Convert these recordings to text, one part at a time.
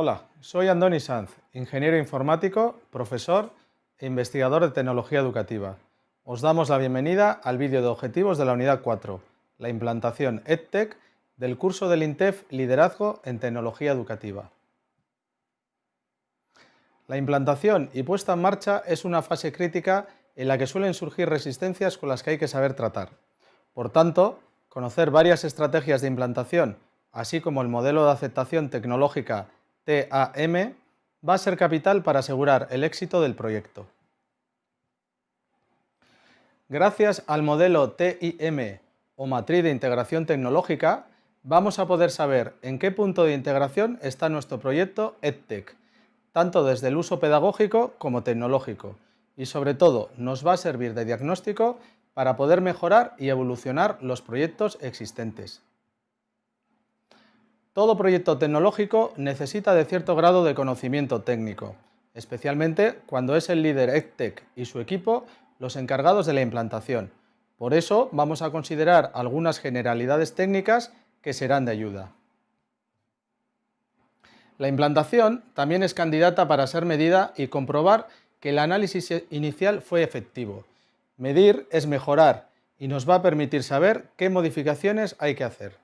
Hola, soy Andoni Sanz, ingeniero informático, profesor e investigador de tecnología educativa. Os damos la bienvenida al vídeo de objetivos de la unidad 4, la implantación EdTech del curso del INTEF Liderazgo en Tecnología Educativa. La implantación y puesta en marcha es una fase crítica en la que suelen surgir resistencias con las que hay que saber tratar. Por tanto, conocer varias estrategias de implantación, así como el modelo de aceptación tecnológica TAM va a ser capital para asegurar el éxito del proyecto. Gracias al modelo TIM o matriz de integración tecnológica, vamos a poder saber en qué punto de integración está nuestro proyecto EdTech, tanto desde el uso pedagógico como tecnológico, y sobre todo nos va a servir de diagnóstico para poder mejorar y evolucionar los proyectos existentes. Todo proyecto tecnológico necesita de cierto grado de conocimiento técnico, especialmente cuando es el líder EdTech y su equipo los encargados de la implantación. Por eso vamos a considerar algunas generalidades técnicas que serán de ayuda. La implantación también es candidata para ser medida y comprobar que el análisis inicial fue efectivo. Medir es mejorar y nos va a permitir saber qué modificaciones hay que hacer.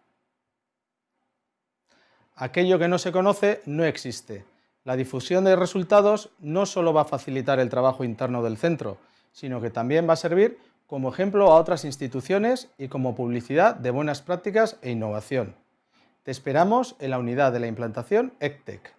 Aquello que no se conoce no existe. La difusión de resultados no solo va a facilitar el trabajo interno del centro, sino que también va a servir como ejemplo a otras instituciones y como publicidad de buenas prácticas e innovación. Te esperamos en la unidad de la implantación ECTEC.